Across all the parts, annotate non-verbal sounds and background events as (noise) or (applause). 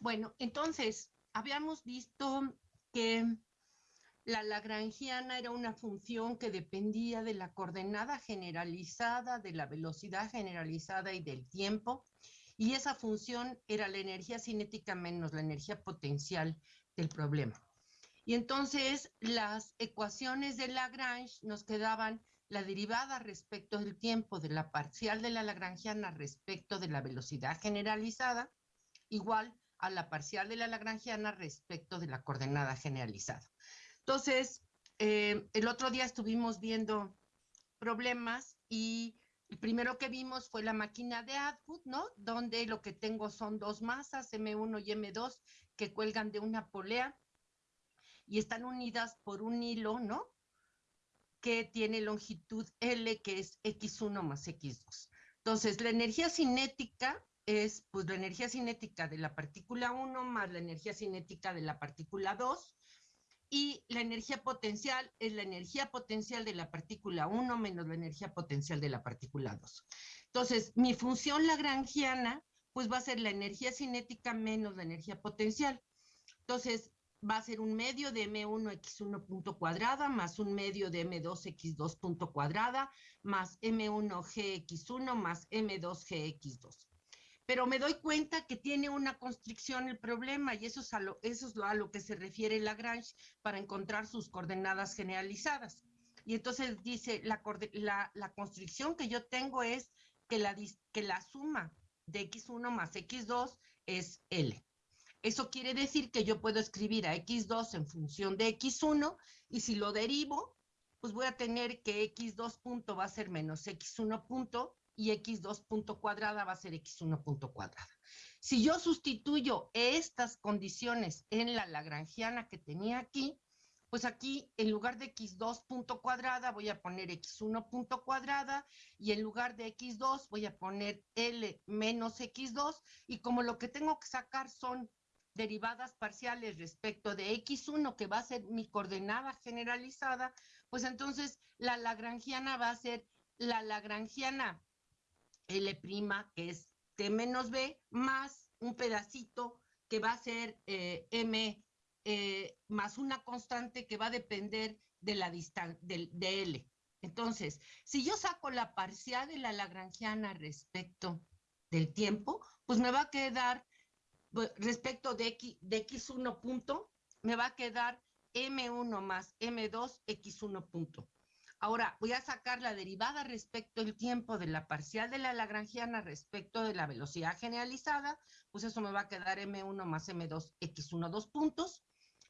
Bueno, entonces, habíamos visto que la lagrangiana era una función que dependía de la coordenada generalizada, de la velocidad generalizada y del tiempo, y esa función era la energía cinética menos la energía potencial del problema. Y entonces las ecuaciones de Lagrange nos quedaban la derivada respecto del tiempo de la parcial de la lagrangiana respecto de la velocidad generalizada, igual a la parcial de la lagrangiana respecto de la coordenada generalizada. Entonces, eh, el otro día estuvimos viendo problemas y el primero que vimos fue la máquina de Atwood, ¿no? Donde lo que tengo son dos masas, M1 y M2, que cuelgan de una polea y están unidas por un hilo, ¿no? Que tiene longitud L, que es X1 más X2. Entonces, la energía cinética es pues la energía cinética de la partícula 1 más la energía cinética de la partícula 2 y la energía potencial es la energía potencial de la partícula 1 menos la energía potencial de la partícula 2. Entonces, mi función lagrangiana pues va a ser la energía cinética menos la energía potencial. Entonces, va a ser un medio de M1 X1 punto cuadrada más un medio de M2 X2 punto cuadrada más M1 GX1 más M2 GX2 pero me doy cuenta que tiene una constricción el problema y eso es a lo, eso es a lo que se refiere Lagrange para encontrar sus coordenadas generalizadas. Y entonces dice, la, la, constricción que yo tengo es que la, que la suma de x1 más x2 es L. Eso quiere decir que yo puedo escribir a x2 en función de x1 y si lo derivo, pues voy a tener que x2 punto va a ser menos x1 punto y x2 punto cuadrada va a ser x1 punto cuadrada. Si yo sustituyo estas condiciones en la lagrangiana que tenía aquí, pues aquí en lugar de x2 punto cuadrada voy a poner x1 punto cuadrada y en lugar de x2 voy a poner L menos x2 y como lo que tengo que sacar son derivadas parciales respecto de x1 que va a ser mi coordenada generalizada, pues entonces la lagrangiana va a ser la lagrangiana L', que es T menos B, más un pedacito que va a ser eh, M eh, más una constante que va a depender de la distancia, de, L. Entonces, si yo saco la parcial de la lagrangiana respecto del tiempo, pues me va a quedar, pues, respecto de, X, de X1 punto, me va a quedar M1 más M2 X1 punto. Ahora voy a sacar la derivada respecto al tiempo de la parcial de la lagrangiana respecto de la velocidad generalizada, pues eso me va a quedar m1 más m2 x1 dos puntos.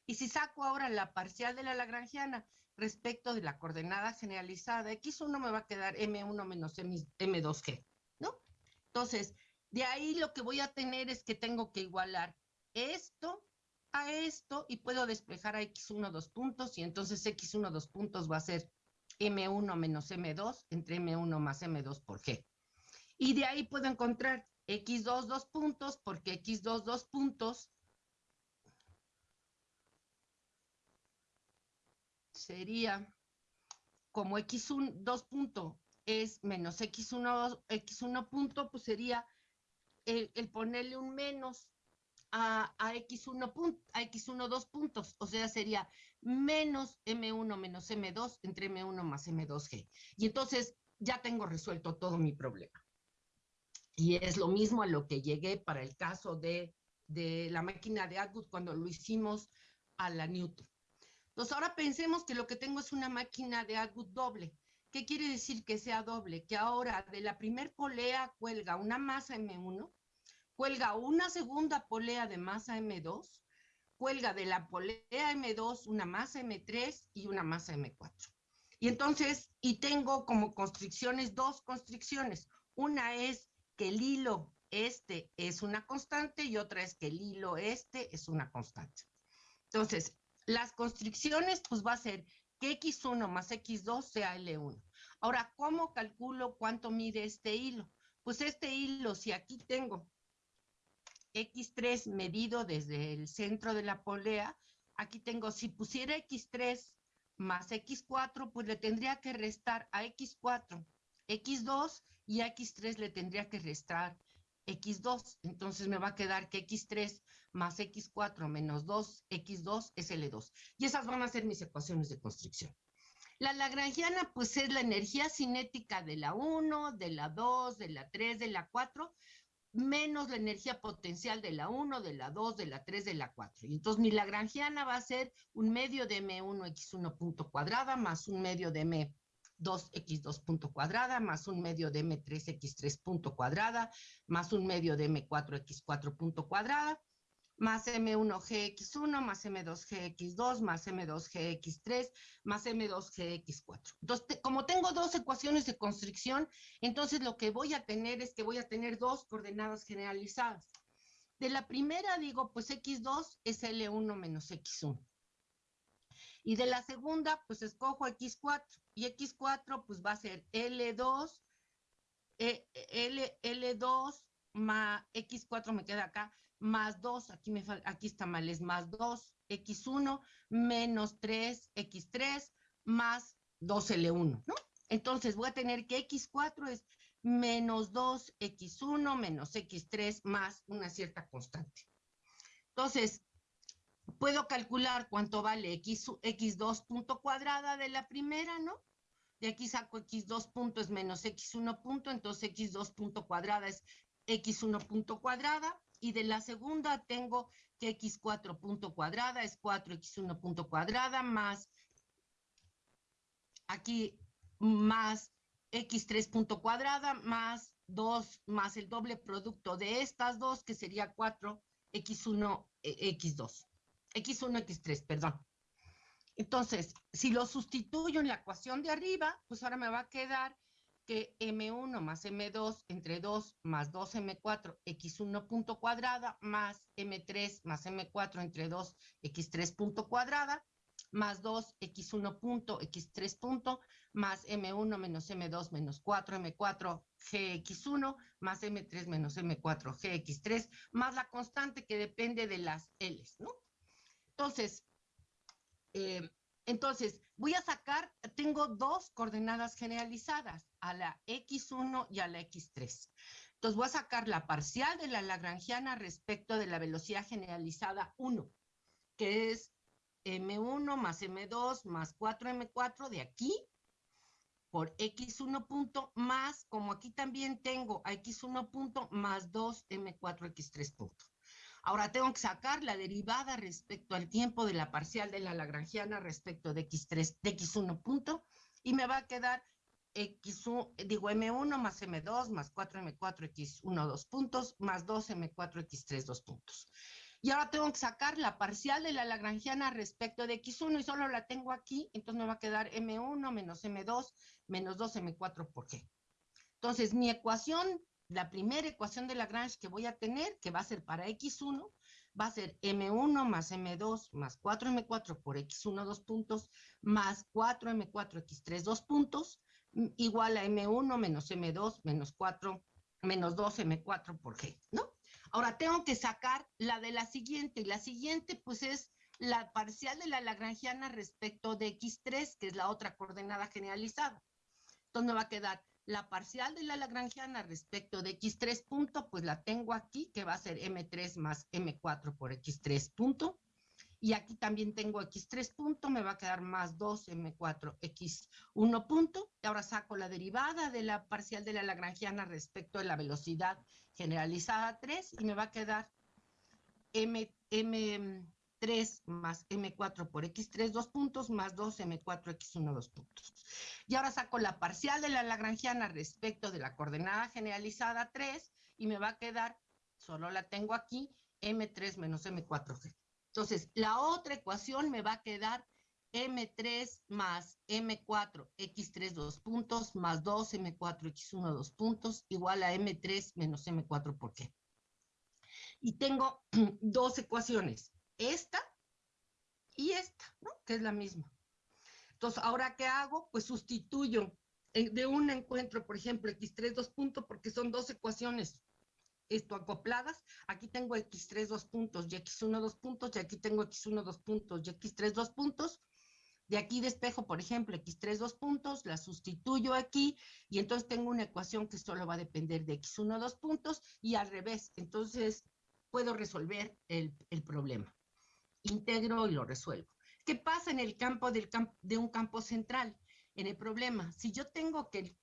Y si saco ahora la parcial de la lagrangiana respecto de la coordenada generalizada, x1 me va a quedar m1 menos m2g, ¿no? Entonces, de ahí lo que voy a tener es que tengo que igualar esto a esto y puedo despejar a x1 dos puntos y entonces x1 dos puntos va a ser M1 menos M2 entre M1 más M2 por G. Y de ahí puedo encontrar X2 dos puntos porque X2 dos puntos sería como X1 dos punto es menos X1, X1 punto, pues sería el, el ponerle un menos a, X1 punto, a X1 dos puntos, o sea, sería menos M1 menos M2 entre M1 más M2G. Y entonces ya tengo resuelto todo mi problema. Y es lo mismo a lo que llegué para el caso de, de la máquina de Atwood cuando lo hicimos a la Newton. Entonces ahora pensemos que lo que tengo es una máquina de Atwood doble. ¿Qué quiere decir que sea doble? Que ahora de la primer polea cuelga una masa M1 cuelga una segunda polea de masa M2, cuelga de la polea M2 una masa M3 y una masa M4. Y entonces, y tengo como constricciones dos constricciones. Una es que el hilo este es una constante y otra es que el hilo este es una constante. Entonces, las constricciones pues va a ser que X1 más X2 sea L1. Ahora, ¿cómo calculo cuánto mide este hilo? Pues este hilo, si aquí tengo X3 medido desde el centro de la polea, aquí tengo, si pusiera X3 más X4, pues le tendría que restar a X4 X2 y a X3 le tendría que restar x2. Entonces me va a quedar que x3 más x4 menos 2x2 es L2. Y esas van a ser mis ecuaciones de constricción. La lagrangiana, pues es la energía cinética de la 1, de la 2, de la 3, de la 4, menos la energía potencial de la 1, de la 2, de la 3, de la 4. Y entonces mi lagrangiana va a ser un medio de M1x1 punto cuadrada más un medio de M2x2 punto cuadrada más un medio de M3x3 punto cuadrada más un medio de M4x4 punto cuadrada más M1GX1 más M2GX2 más M2GX3 más M2GX4. Entonces, como tengo dos ecuaciones de constricción, entonces lo que voy a tener es que voy a tener dos coordenadas generalizadas. De la primera digo, pues X2 es L1 menos X1. Y de la segunda, pues escojo X4. Y X4, pues va a ser L2, eh, L, L2 más X4 me queda acá, más 2, aquí, me, aquí está mal, es más 2, x1, menos 3, x3, más 2L1, ¿no? Entonces voy a tener que x4 es menos 2, x1, menos x3, más una cierta constante. Entonces, puedo calcular cuánto vale x, x2 punto cuadrada de la primera, ¿no? De aquí saco x2 punto es menos x1 punto, entonces x2 punto cuadrada es x1 punto cuadrada, y de la segunda tengo que x4 punto cuadrada es 4x1 punto cuadrada más aquí más x3 punto cuadrada más 2 más el doble producto de estas dos que sería 4 x1 x2 x1 x3 perdón. Entonces si lo sustituyo en la ecuación de arriba pues ahora me va a quedar que M1 más M2 entre 2 más 2M4 X1 punto cuadrada más M3 más M4 entre 2 X3 punto cuadrada más 2 X1 punto X3 punto más M1 menos M2 menos 4 M4 GX1 más M3 menos M4 GX3 más la constante que depende de las L's, ¿no? Entonces, eh, entonces, voy a sacar, tengo dos coordenadas generalizadas, a la X1 y a la X3. Entonces, voy a sacar la parcial de la lagrangiana respecto de la velocidad generalizada 1, que es M1 más M2 más 4M4 de aquí por X1 punto más, como aquí también tengo a X1 punto más 2M4X3 punto. Ahora tengo que sacar la derivada respecto al tiempo de la parcial de la lagrangiana respecto de x3, de x1 punto, y me va a quedar x1, digo m1 más m2 más 4m4 x1 dos puntos más 2m4 x3 dos puntos. Y ahora tengo que sacar la parcial de la lagrangiana respecto de x1 y solo la tengo aquí, entonces me va a quedar m1 menos m2 menos 2m4 por g. Entonces mi ecuación la primera ecuación de Lagrange que voy a tener, que va a ser para X1, va a ser M1 más M2 más 4M4 por X1 dos puntos, más 4M4 X3 dos puntos, mm, igual a M1 menos M2 menos 4, menos 2M4 por G, ¿no? Ahora tengo que sacar la de la siguiente, y la siguiente pues es la parcial de la lagrangiana respecto de X3, que es la otra coordenada generalizada. Entonces me va a quedar la parcial de la lagrangiana respecto de x3 punto, pues la tengo aquí, que va a ser m3 más m4 por x3 punto. Y aquí también tengo x3 punto, me va a quedar más 2 m4 x1 punto. Y ahora saco la derivada de la parcial de la lagrangiana respecto de la velocidad generalizada 3 y me va a quedar m, m 3 más M4 por X3, dos puntos, más 2 M4 X1, dos puntos. Y ahora saco la parcial de la lagrangiana respecto de la coordenada generalizada 3 y me va a quedar, solo la tengo aquí, M3 menos M4G. Entonces, la otra ecuación me va a quedar M3 más M4 X3 dos puntos más 2 M4 X1 dos puntos igual a M3 menos M4 por qué. Y tengo (clears throat) dos ecuaciones esta y esta, ¿no? Que es la misma. Entonces, ¿ahora qué hago? Pues sustituyo de un encuentro, por ejemplo, x3 dos puntos, porque son dos ecuaciones esto acopladas. Aquí tengo x3 dos puntos y x1 dos puntos, y aquí tengo x1 dos puntos y x3 dos puntos. De aquí despejo, por ejemplo, x3 dos puntos, la sustituyo aquí y entonces tengo una ecuación que solo va a depender de x1 dos puntos y al revés. Entonces puedo resolver el, problema. Integro y lo resuelvo. ¿Qué pasa en el campo, de un campo central? En el problema, si yo tengo que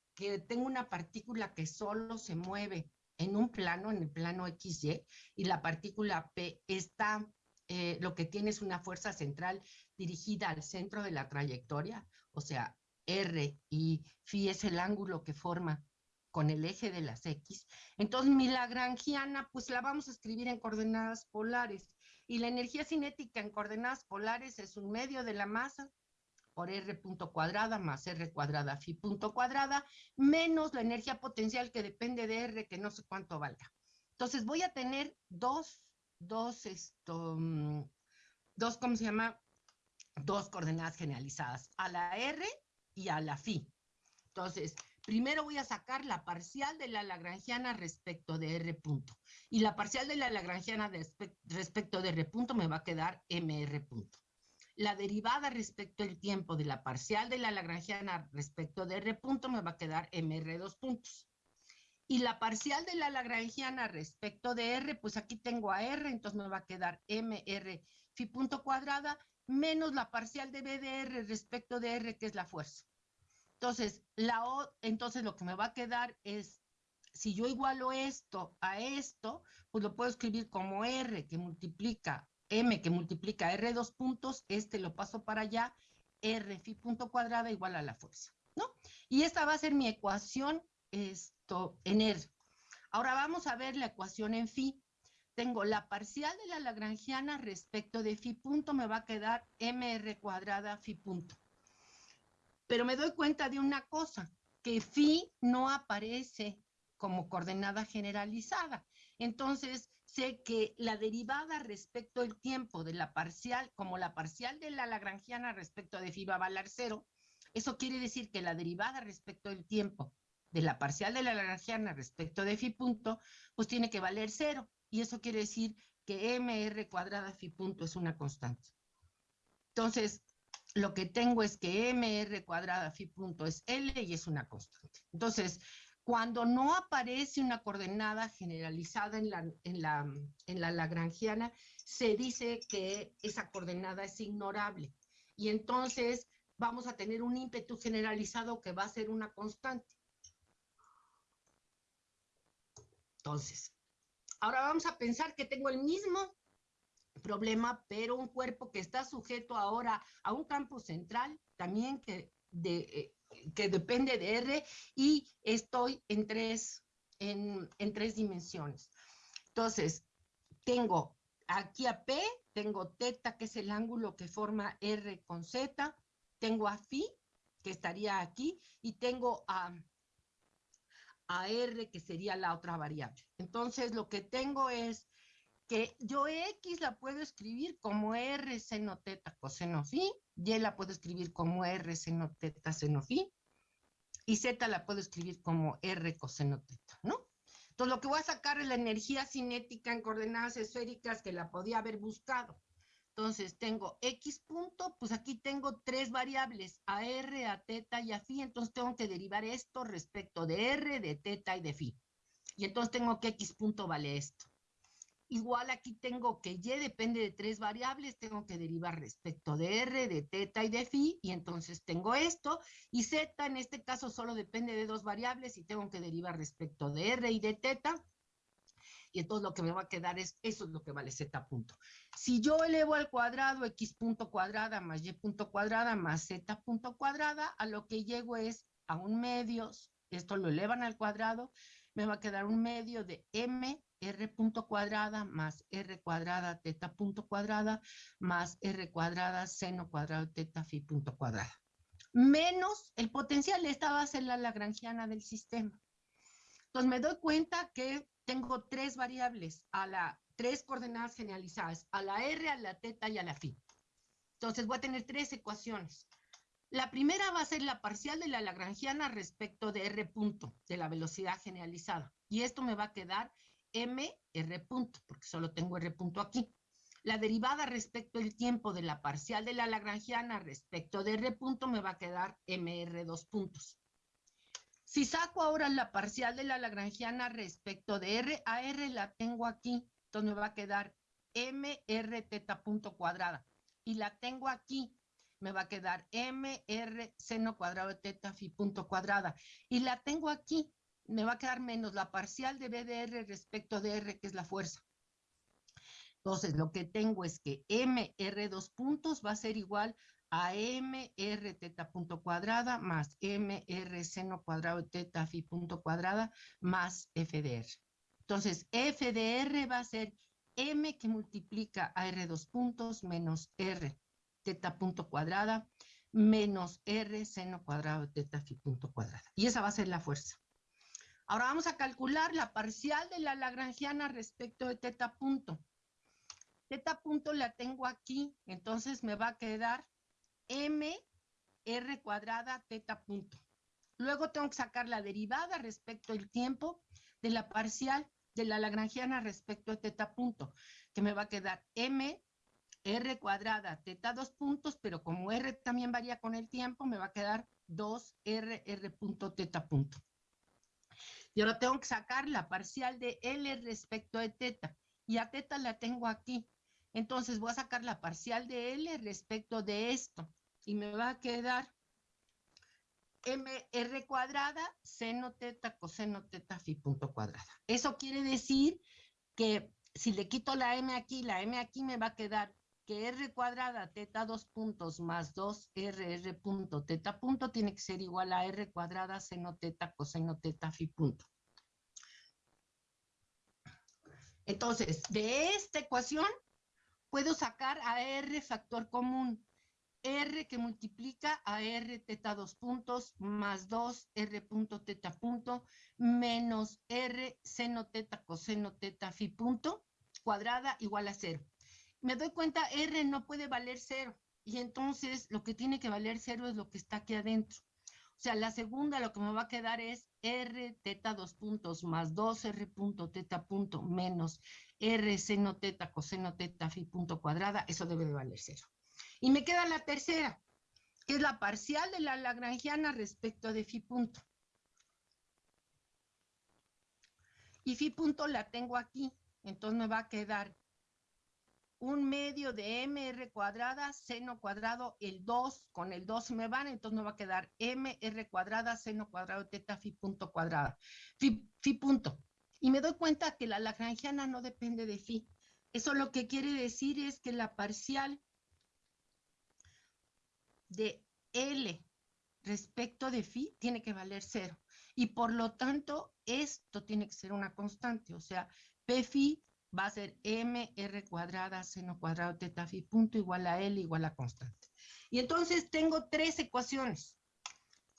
tengo una partícula que solo se mueve en un plano, en el plano XY, y la partícula P está eh, lo que tiene es una fuerza central dirigida al centro de la trayectoria, o sea, R y phi es el ángulo que forma con el eje de las X. Entonces, mi lagrangiana, pues la vamos a escribir en coordenadas polares. Y la energía cinética en coordenadas polares es un medio de la masa por R punto cuadrada más R cuadrada phi punto cuadrada, menos la energía potencial que depende de R, que no sé cuánto valga. Entonces, voy a tener dos dos, esto, mm, dos, ¿cómo se llama? Dos coordenadas generalizadas, a la R y a la phi. Entonces, primero voy a sacar la parcial de la lagrangiana respecto de R punto. Y la parcial de la lagrangiana respecto de R punto me va a quedar MR punto. La derivada respecto al tiempo de la parcial de la lagrangiana respecto de R punto me va a quedar MR dos puntos. Y la parcial de la lagrangiana respecto de R, pues aquí tengo a R, entonces me va a quedar MR phi punto cuadrada menos la parcial de B de R respecto de R, que es la fuerza. Entonces, entonces lo que me va a quedar es, si yo igualo esto a esto, pues lo puedo escribir como R que multiplica, M que multiplica R dos puntos, este lo paso para allá, R phi punto cuadrada igual a la fuerza, ¿no? Y esta va a ser mi ecuación esto en R. Ahora vamos a ver la ecuación en phi. Tengo la parcial de la lagrangiana respecto de phi punto, me va a quedar mr cuadrada phi punto. Pero me doy cuenta de una cosa, que phi no aparece como coordenada generalizada. Entonces, sé que la derivada respecto al tiempo de la parcial, como la parcial de la lagrangiana respecto de phi va a valer cero, eso quiere decir que la derivada respecto al tiempo de la parcial de la lagrangiana respecto de phi punto, pues tiene que valer cero. Y eso quiere decir que mr cuadrada phi punto es una constante. Entonces, lo que tengo es que mr cuadrada phi punto es L y es una constante. Entonces, cuando no aparece una coordenada generalizada en la, en la, en la lagrangiana, se dice que esa coordenada es ignorable. Y entonces vamos a tener un ímpetu generalizado que va a ser una constante. Entonces, ahora vamos a pensar que tengo el mismo problema, pero un cuerpo que está sujeto ahora a un campo central, también que, eh, que depende de R, y estoy en tres, en, en tres dimensiones. Entonces, tengo aquí a P, tengo teta, que es el ángulo que forma R con Z, tengo a phi, que estaría aquí, y tengo a a R, que sería la otra variable. Entonces, lo que tengo es que yo X la puedo escribir como R seno teta coseno phi, Y la puedo escribir como R seno teta seno phi, y Z la puedo escribir como R coseno teta, ¿no? Entonces, lo que voy a sacar es la energía cinética en coordenadas esféricas que la podía haber buscado. Entonces tengo X punto, pues aquí tengo tres variables, a R, a teta y a phi, entonces tengo que derivar esto respecto de R, de teta y de phi. Y entonces tengo que X punto vale esto. Igual aquí tengo que Y depende de tres variables, tengo que derivar respecto de R, de teta y de phi, y entonces tengo esto, y Z en este caso solo depende de dos variables y tengo que derivar respecto de R y de teta, y entonces lo que me va a quedar es, eso es lo que vale z punto. Si yo elevo al cuadrado x punto cuadrada más y punto cuadrada más z punto cuadrada, a lo que llego es a un medio, esto lo elevan al cuadrado, me va a quedar un medio de m r punto cuadrada más r cuadrada teta punto cuadrada más r cuadrada seno cuadrado teta phi punto cuadrada. Menos el potencial, esta va a ser la lagrangiana del sistema. Entonces me doy cuenta que tengo tres variables, a la, tres coordenadas generalizadas, a la R, a la teta y a la phi. Entonces voy a tener tres ecuaciones. La primera va a ser la parcial de la lagrangiana respecto de R punto, de la velocidad generalizada. Y esto me va a quedar M, R punto, porque solo tengo R punto aquí. la derivada respecto al tiempo de la parcial de la lagrangiana respecto de R punto me va a quedar MR dos puntos. Si saco ahora la parcial de la lagrangiana respecto de R, a R la tengo aquí, entonces me va a quedar MR teta punto cuadrada. Y la tengo aquí, me va a quedar MR seno cuadrado de teta fi punto cuadrada. Y la tengo aquí, me va a quedar menos la parcial de B de R respecto de R, que es la fuerza. Entonces, lo que tengo es que MR dos puntos va a ser igual a MR teta punto cuadrada más MR seno cuadrado de teta fi punto cuadrada más FDR. Entonces, FDR va a ser M que multiplica a R dos puntos menos R teta punto cuadrada menos R seno cuadrado de teta fi punto cuadrada. Y esa va a ser la fuerza. Ahora vamos a calcular la parcial de la lagrangiana respecto de teta punto. Teta punto la tengo aquí, entonces me va a quedar m r cuadrada teta punto. Luego tengo que sacar la derivada respecto al tiempo de la parcial de la lagrangiana respecto a teta punto, que me va a quedar m r cuadrada teta dos puntos, pero como r también varía con el tiempo, me va a quedar 2r r punto teta punto. Y ahora tengo que sacar la parcial de L respecto de teta. Y a teta la tengo aquí. Entonces voy a sacar la parcial de L respecto de esto y me va a quedar mr cuadrada seno teta coseno teta fi punto cuadrada. Eso quiere decir que si le quito la m aquí, la m aquí me va a quedar que r cuadrada teta dos puntos más 2 r punto teta punto tiene que ser igual a r cuadrada seno teta coseno teta fi punto. Entonces, de esta ecuación puedo sacar a R factor común. R que multiplica a R teta dos puntos más 2 R punto teta punto menos R seno teta coseno teta fi punto cuadrada igual a cero. Me doy cuenta R no puede valer cero y entonces lo que tiene que valer cero es lo que está aquí adentro. O sea, la segunda lo que me va a quedar es R teta dos puntos más 2 R punto teta punto menos R seno teta coseno teta fi punto cuadrada, eso debe de valer cero. Y me queda la tercera, que es la parcial de la lagrangiana respecto de fi punto. Y fi punto la tengo aquí, entonces me va a quedar un medio de mr cuadrada, seno cuadrado, el 2, con el 2 me van, entonces me va a quedar mr cuadrada, seno cuadrado, teta, fi punto cuadrada. Fi, fi punto. Y me doy cuenta que la lagrangiana no depende de phi. Eso lo que quiere decir es que la parcial de L respecto de phi tiene que valer cero. Y por lo tanto, esto tiene que ser una constante. O sea, P phi va a ser mr cuadrada seno cuadrado teta phi punto igual a L igual a constante. Y entonces tengo tres ecuaciones.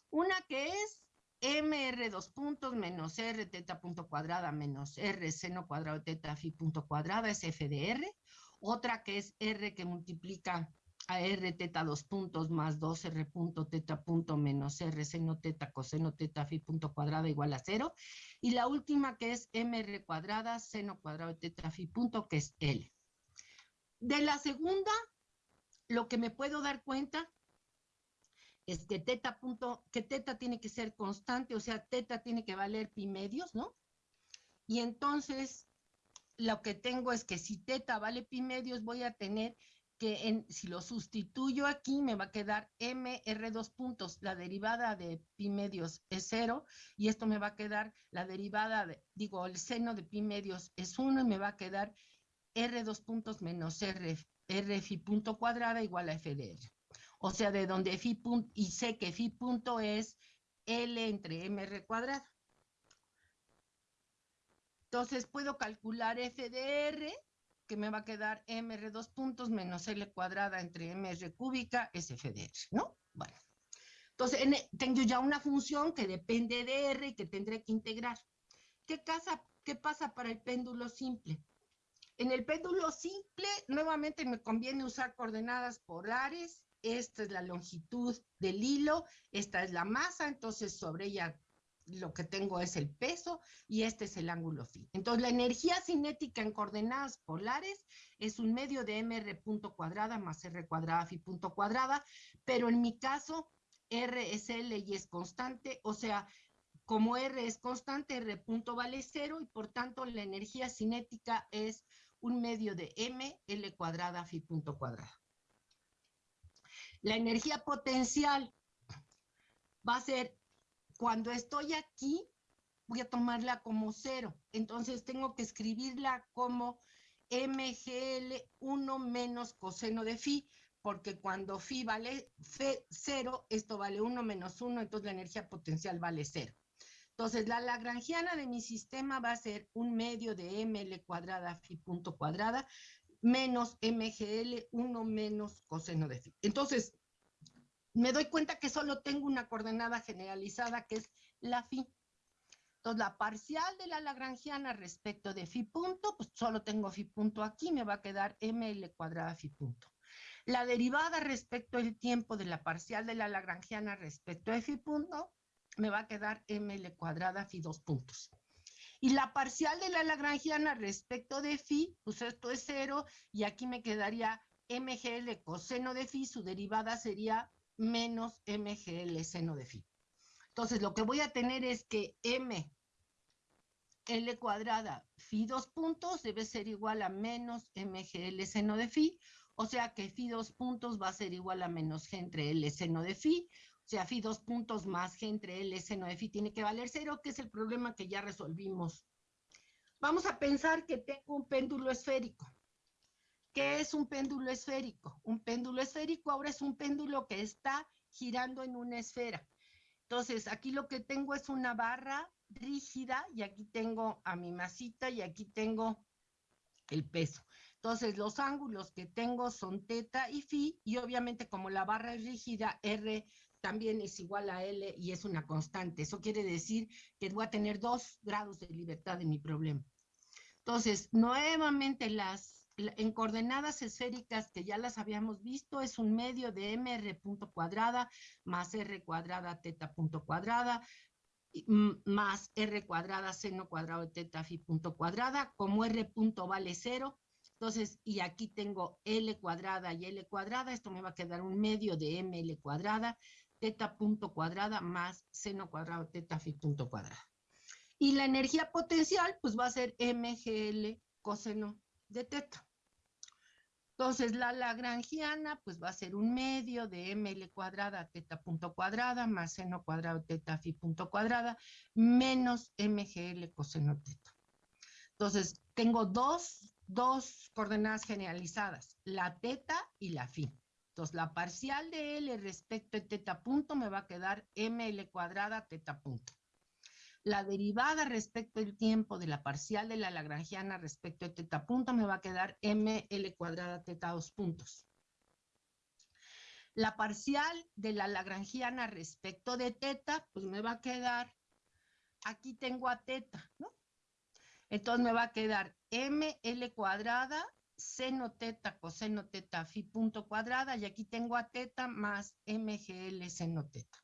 Una que es mr dos puntos menos r teta punto cuadrada menos r seno cuadrado teta phi punto cuadrada es f de r. Otra que es r que multiplica a r teta dos puntos más 2r punto teta punto menos r seno teta coseno teta phi punto cuadrada igual a cero. Y la última que es mr cuadrada seno cuadrado teta phi punto que es l. De la segunda, lo que me puedo dar cuenta es que teta punto, que teta tiene que ser constante, o sea, teta tiene que valer pi medios, ¿no? Y entonces, lo que tengo es que si teta vale pi medios, voy a tener que en, si lo sustituyo aquí, me va a quedar mr dos puntos, la derivada de pi medios es cero, y esto me va a quedar la derivada, de, digo, el seno de pi medios es uno, y me va a quedar r dos puntos menos r, r phi punto cuadrada igual a f de r. O sea, de donde phi punto, y sé que phi punto es L entre MR cuadrado. Entonces puedo calcular f de r, que me va a quedar mr dos puntos menos L cuadrada entre mr cúbica es f de r, ¿no? Bueno. Entonces, tengo ya una función que depende de r y que tendré que integrar. ¿Qué, ¿Qué pasa para el péndulo simple? En el péndulo simple, nuevamente me conviene usar coordenadas polares esta es la longitud del hilo, esta es la masa, entonces sobre ella lo que tengo es el peso y este es el ángulo phi. Entonces, la energía cinética en coordenadas polares es un medio de mr punto cuadrada más r cuadrada phi punto cuadrada, pero en mi caso, r es L y es constante, o sea, como R es constante, R punto vale cero y por tanto la energía cinética es un medio de M, L cuadrada, phi punto cuadrada. La energía potencial va a ser cuando estoy aquí, voy a tomarla como cero. Entonces tengo que escribirla como MGL 1 menos coseno de phi, porque cuando phi vale cero, esto vale 1 menos 1, entonces la energía potencial vale cero. Entonces, la lagrangiana de mi sistema va a ser un medio de ml cuadrada phi punto cuadrada menos mgl 1 menos coseno de phi. Entonces, me doy cuenta que solo tengo una coordenada generalizada que es la phi. Entonces, la parcial de la lagrangiana respecto de phi punto, pues solo tengo phi punto aquí, me va a quedar ml cuadrada phi punto. La derivada respecto del tiempo de la parcial de la lagrangiana respecto de phi punto, me va a quedar ml cuadrada phi dos puntos. Y la parcial de la lagrangiana respecto de phi, pues esto es cero, y aquí me quedaría mgl coseno de phi, su derivada sería menos mgl seno de phi. Entonces, lo que voy a tener es que m L cuadrada phi dos puntos debe ser igual a menos mgl seno de phi, o sea que phi dos puntos va a ser igual a menos g entre L seno de phi, o sea, phi dos puntos más g entre L seno de phi tiene que valer cero, que es el problema que ya resolvimos. Vamos a pensar que tengo un péndulo esférico. ¿Qué es un péndulo esférico? Un péndulo esférico ahora es un péndulo que está girando en una esfera. Entonces, aquí lo que tengo es una barra rígida y aquí tengo a mi masita y aquí tengo el peso. Entonces, los ángulos que tengo son teta y phi y obviamente como la barra es rígida, R también es igual a L y es una constante. Eso quiere decir que voy a tener dos grados de libertad en mi problema. Entonces, nuevamente las en coordenadas esféricas que ya las habíamos visto, es un medio de mr punto cuadrada más r cuadrada teta punto cuadrada más r cuadrada seno cuadrado de teta phi punto cuadrada, como r punto vale cero, entonces, y aquí tengo L cuadrada y L cuadrada, esto me va a quedar un medio de ML cuadrada, teta punto cuadrada más seno cuadrado teta phi punto cuadrada. Y la energía potencial, pues va a ser MGL coseno de teta. Entonces, la lagrangiana, pues va a ser un medio de ml cuadrada teta punto cuadrada más seno cuadrado teta phi punto cuadrada menos mgl coseno teta. Entonces, tengo dos, dos coordenadas generalizadas, la teta y la phi. Entonces, la parcial de L respecto de teta punto me va a quedar ml cuadrada teta punto. La derivada respecto del tiempo de la parcial de la lagrangiana respecto de teta punto me va a quedar ml cuadrada teta dos puntos. La parcial de la lagrangiana respecto de teta, pues me va a quedar, aquí tengo a teta, ¿no? Entonces me va a quedar ml cuadrada seno teta coseno teta phi punto cuadrada y aquí tengo a teta más mgl seno teta.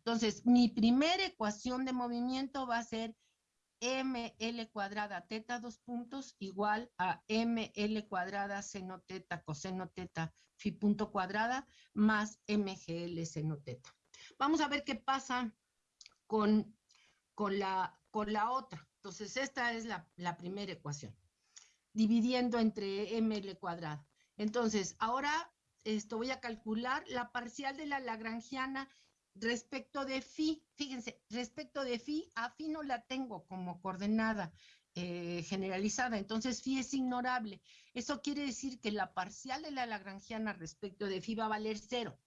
Entonces, mi primera ecuación de movimiento va a ser ml cuadrada teta dos puntos igual a ml cuadrada seno teta coseno teta phi punto cuadrada más mgl seno teta. Vamos a ver qué pasa con, con, la, con la otra. Entonces, esta es la, la primera ecuación, dividiendo entre ml cuadrada. Entonces, ahora esto voy a calcular la parcial de la lagrangiana Respecto de phi, fíjense, respecto de phi, a phi no la tengo como coordenada eh, generalizada, entonces phi es ignorable. Eso quiere decir que la parcial de la lagrangiana respecto de phi va a valer cero.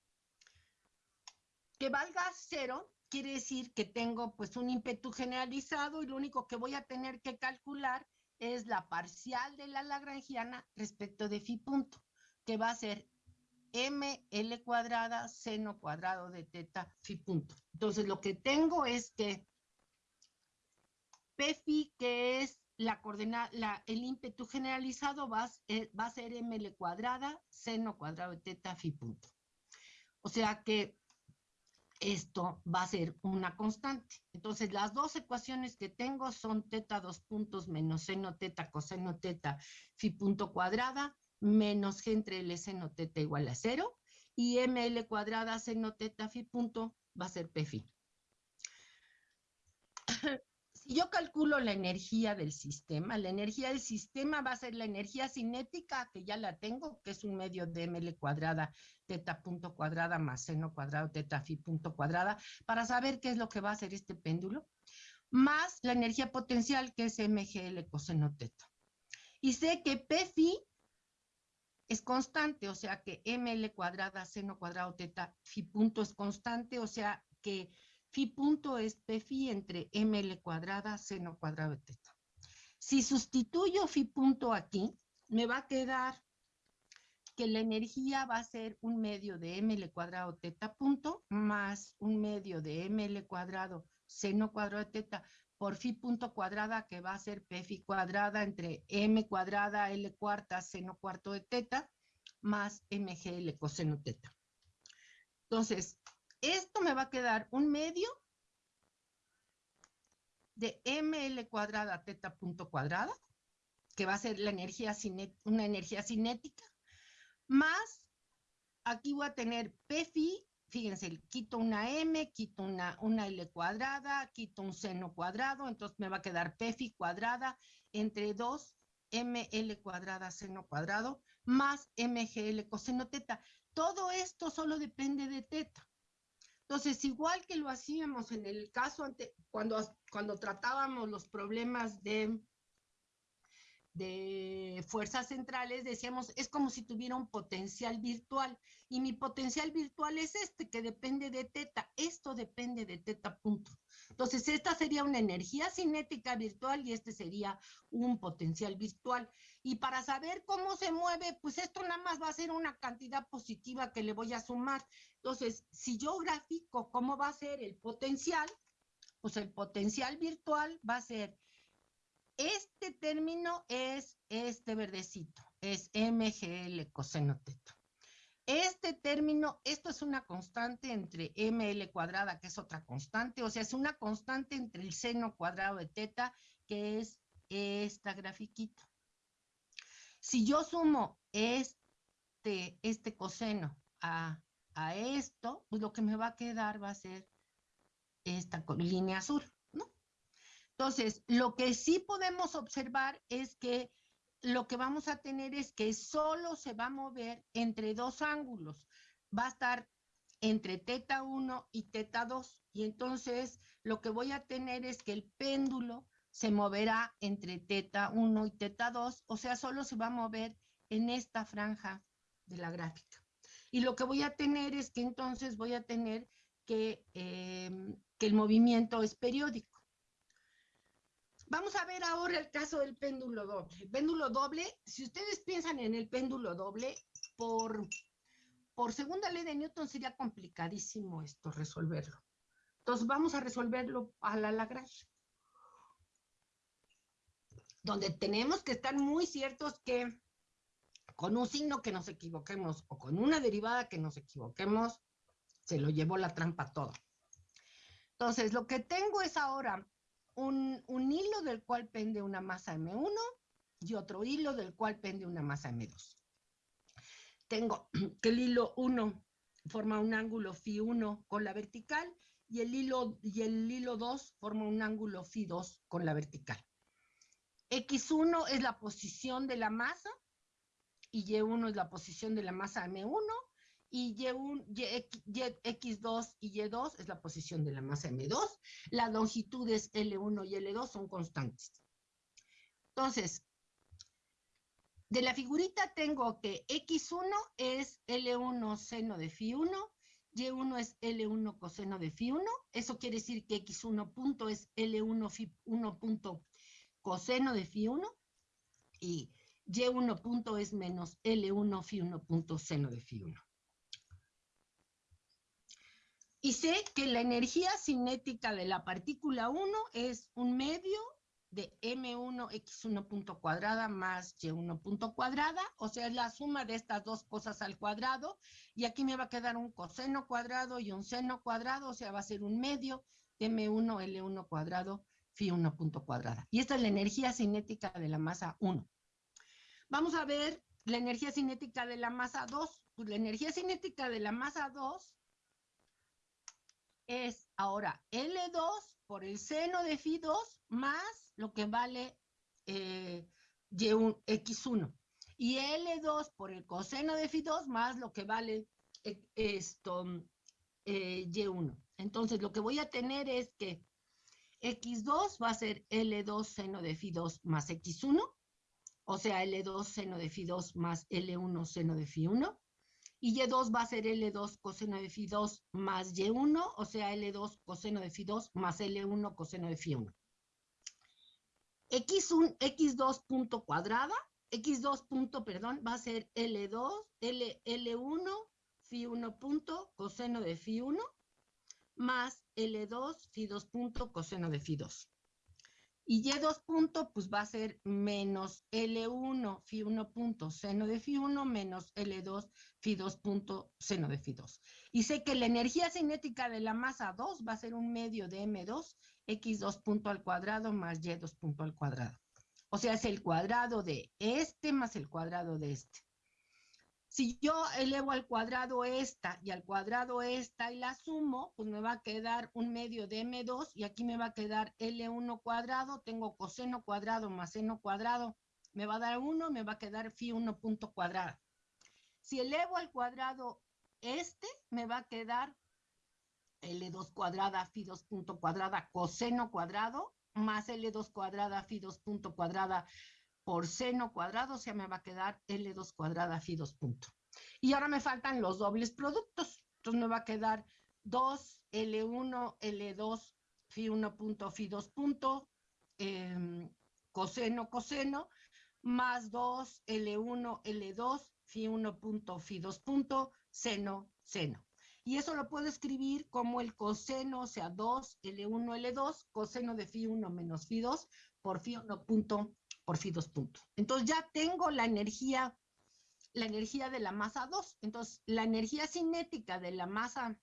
Que valga cero quiere decir que tengo pues un ímpetu generalizado y lo único que voy a tener que calcular es la parcial de la lagrangiana respecto de phi punto, que va a ser ml cuadrada seno cuadrado de teta phi punto. Entonces lo que tengo es que P phi, que es la coordenada, el ímpetu generalizado va, eh, va a ser ml cuadrada seno cuadrado de teta phi punto. O sea que esto va a ser una constante. Entonces, las dos ecuaciones que tengo son teta dos puntos menos seno teta coseno teta fi punto cuadrada menos g entre L seno teta igual a cero y ml cuadrada seno teta fi punto va a ser p fi. si yo calculo la energía del sistema, la energía del sistema va a ser la energía cinética, que ya la tengo, que es un medio de ml cuadrada, teta punto cuadrada más seno cuadrado, teta phi punto cuadrada, para saber qué es lo que va a hacer este péndulo, más la energía potencial, que es mgl coseno teta. Y sé que p phi es constante, o sea que ml cuadrada, seno cuadrado, teta, phi punto es constante, o sea que Phi punto es phi entre ml cuadrada seno cuadrado teta. Si sustituyo phi punto aquí, me va a quedar que la energía va a ser un medio de ml cuadrado teta punto más un medio de ml cuadrado seno cuadrado de teta por phi punto cuadrada que va a ser p phi cuadrada entre m cuadrada l cuarta seno cuarto de teta más mgl coseno teta. Entonces, esto me va a quedar un medio de ml cuadrada teta punto cuadrada, que va a ser la energía una energía cinética, más aquí voy a tener p phi, fíjense, quito una m, quito una, una l cuadrada, quito un seno cuadrado, entonces me va a quedar p phi cuadrada entre 2 ml cuadrada seno cuadrado más mgl coseno teta. Todo esto solo depende de teta. Entonces, igual que lo hacíamos en el caso ante, cuando, cuando tratábamos los problemas de, de fuerzas centrales, decíamos, es como si tuviera un potencial virtual. Y mi potencial virtual es este, que depende de teta. Esto depende de teta punto. Entonces, esta sería una energía cinética virtual y este sería un potencial virtual. Y para saber cómo se mueve, pues esto nada más va a ser una cantidad positiva que le voy a sumar. Entonces, si yo grafico cómo va a ser el potencial, pues el potencial virtual va a ser, este término es este verdecito, es MGL coseno teta. Este término, esto es una constante entre ml cuadrada, que es otra constante, o sea, es una constante entre el seno cuadrado de teta, que es esta grafiquita. Si yo sumo este, este coseno a, a esto, pues lo que me va a quedar va a ser esta línea azul. Entonces, lo que sí podemos observar es que lo que vamos a tener es que solo se va a mover entre dos ángulos. Va a estar entre teta 1 y teta 2. Y entonces lo que voy a tener es que el péndulo se moverá entre teta 1 y teta 2, o sea, solo se va a mover en esta franja de la gráfica. Y lo que voy a tener es que entonces voy a tener que, em, que el movimiento es periódico. Vamos a ver ahora el caso del péndulo doble. El péndulo doble, si ustedes piensan en el péndulo doble, por, por segunda ley de Newton sería complicadísimo esto, resolverlo. Entonces vamos a resolverlo a la Lagrange. Donde tenemos que estar muy ciertos que con un signo que nos equivoquemos o con una derivada que nos equivoquemos, se lo llevó la trampa todo. Entonces, lo que tengo es ahora un, hilo del cual pende una masa M1 y otro hilo del cual pende una masa M2. Tengo (clears throat) que el hilo 1 forma un ángulo phi 1 con la vertical y el hilo, y el hilo 2 forma un ángulo phi 2 con la vertical. X1 es la posición de la masa y Y1 es la posición de la masa M1 y Y1, y, X2 y Y2 es la posición de la masa M2. Las longitudes L1 y L2 son constantes. Entonces, de la figurita tengo que X1 es L1 seno de Φ1, Y1 es L1 coseno de Φ1. Eso quiere decir que X1 punto es L1 Φ1 punto coseno de Φ1 y Y1 punto es menos L1 Φ1 punto seno de Φ1. Y sé que la energía cinética de la partícula 1 es un medio de M1 X1 punto cuadrada más Y1 punto cuadrada, o sea, es la suma de estas dos cosas al cuadrado, y aquí me va a quedar un coseno cuadrado y un seno cuadrado, o sea, va a ser un medio de M1 L1 cuadrado phi 1 punto cuadrada. Y esta es la energía cinética de la masa 1. Vamos a ver la energía cinética de la masa 2. Pues la energía cinética de la masa 2 es ahora L2 por el seno de phi 2 más lo que vale eh, Y1, X1. Y L2 por el coseno de phi 2 más lo que vale eh, esto, eh, Y1. Entonces, lo que voy a tener es que X2 va a ser L2 seno de phi 2 más X1, o sea, L2 seno de phi 2 más L1 seno de phi 1 y Y2 va a ser L2 coseno de phi 2 más Y1, o sea, L2 coseno de phi 2 más L1 coseno de phi 1. X1, X2 punto cuadrada, X2 punto, perdón, va a ser L2, L, L1, phi 1 punto, coseno de phi 1, más L2, phi 2 punto, coseno de phi 2. Y Y2 punto, pues va a ser menos L1 phi 1 punto seno de phi 1 menos L2 phi 2 punto seno de phi 2. Y sé que la energía cinética de la masa 2 va a ser un medio de M2 X2 punto al cuadrado más Y2 punto al cuadrado. O sea, es el cuadrado de este más el cuadrado de este. Si yo elevo al cuadrado esta y al cuadrado esta y la sumo, pues me va a quedar un medio de M2 y aquí me va a quedar L1 cuadrado, tengo coseno cuadrado más seno cuadrado, me va a dar 1, me va a quedar phi 1 punto cuadrado. Si elevo al cuadrado este, me va a quedar L2 cuadrada phi 2 punto cuadrada coseno cuadrado más L2 cuadrada phi 2 punto cuadrada por seno cuadrado, o sea, me va a quedar L2 cuadrada phi 2 punto. Y ahora me faltan los dobles productos. Entonces me va a quedar 2 L1, L2, phi 1 punto, phi 2 punto, eh, coseno, coseno, más 2 L1, L2, phi 1 punto, phi 2 punto, seno, seno. Y eso lo puedo escribir como el coseno, o sea, 2 L1, L2, coseno de phi 1 menos phi 2 por phi 1 punto por phi 2 puntos. Entonces ya tengo la energía, la energía de la masa 2. Entonces la energía cinética de la masa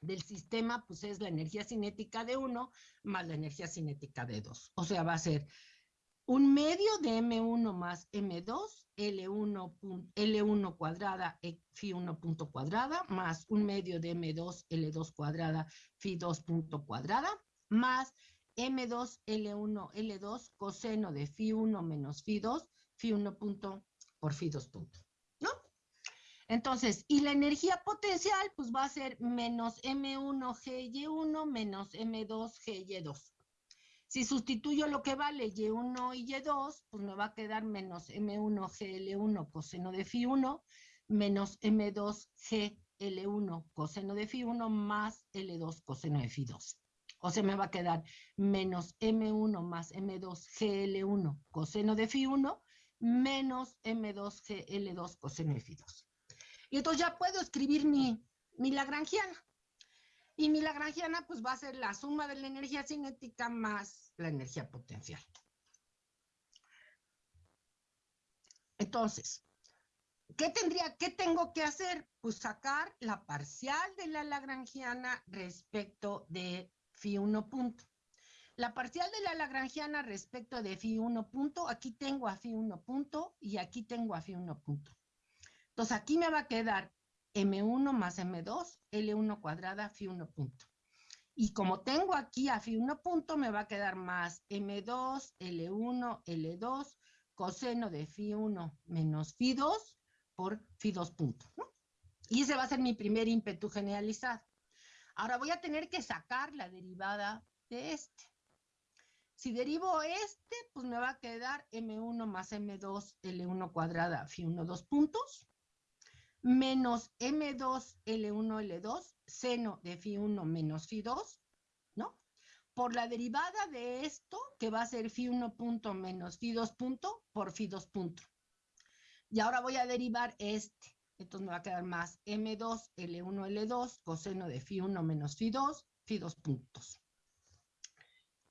del sistema, pues es la energía cinética de 1 más la energía cinética de 2. O sea, va a ser un medio de M1 más M2, L1, L1 cuadrada, phi 1 punto cuadrada, más un medio de M2, L2 cuadrada, phi 2 punto cuadrada, más M2, L1, L2, coseno de phi 1 menos phi 2, phi 1 punto por phi 2 punto, ¿no? Entonces, y la energía potencial, pues va a ser menos M1 GY1 menos M2 GY2. Si sustituyo lo que vale Y1 y Y2, pues me va a quedar menos M1 GL1 coseno de phi 1 menos M2 GL1 coseno de phi 1 más L2 coseno de phi 2. O sea, me va a quedar menos M1 más M2 GL1 coseno de phi 1 menos M2 GL2 coseno de phi 2. Y entonces ya puedo escribir mi, mi lagrangiana. Y mi lagrangiana pues va a ser la suma de la energía cinética más la energía potencial. Entonces, ¿qué tendría, qué tengo que hacer? Pues sacar la parcial de la lagrangiana respecto de phi 1 punto. La parcial de la lagrangiana respecto de phi 1 punto, aquí tengo a phi 1 punto y aquí tengo a phi 1 punto. Entonces aquí me va a quedar m1 más m2, l1 cuadrada, phi 1 punto. Y como tengo aquí a phi 1 punto, me va a quedar más m2, l1, l2, coseno de phi 1 menos phi 2 por phi 2 punto. Y ese va a ser mi primer ímpetu generalizado. Ahora voy a tener que sacar la derivada de este. Si derivo este, pues me va a quedar M1 más M2 L1 cuadrada, phi 1, 2 puntos, menos M2 L1 L2, seno de phi 1 menos phi 2, ¿no? Por la derivada de esto, que va a ser phi 1 punto menos phi 2 punto por phi 2 punto. Y ahora voy a derivar este. Entonces me va a quedar más M2, L1, L2, coseno de phi 1 menos phi 2, phi 2 puntos.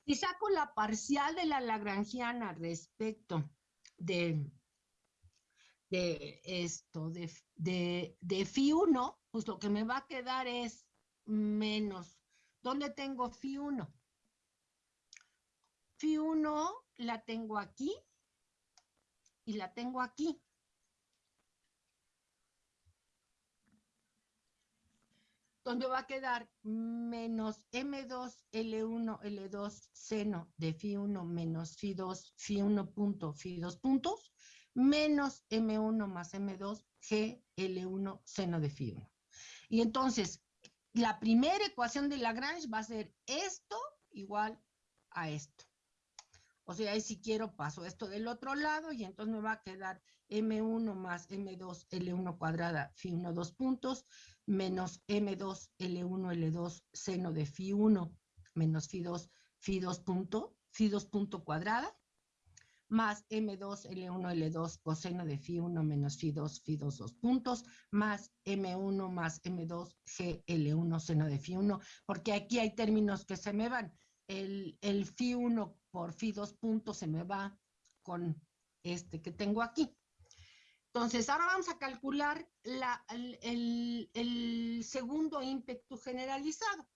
Si saco la parcial de la lagrangiana respecto de, de esto, de, de, de phi 1, pues lo que me va a quedar es menos. ¿Dónde tengo phi 1? Phi 1 la tengo aquí y la tengo aquí. donde va a quedar menos M2, L1, L2, seno de Fi1 menos phi2 phi1 punto, Fi2 puntos, menos M1 más M2, G, L1, seno de Fi1. Y entonces, la primera ecuación de Lagrange va a ser esto igual a esto. O sea, ahí si quiero paso esto del otro lado y entonces me va a quedar M1 más M2 L1 cuadrada phi 1 dos puntos menos M2 L1 L2 seno de phi 1 menos phi 2 phi 2 punto phi 2 punto cuadrada más M2 L1 L2 coseno de phi 1 menos phi 2 phi 2 dos puntos más M1 más M2 G L1 seno de phi 1 porque aquí hay términos que se me van. El, el phi 1 por Φ2 puntos se me va con este que tengo aquí. Entonces, ahora vamos a calcular el, segundo ímpetu generalizado.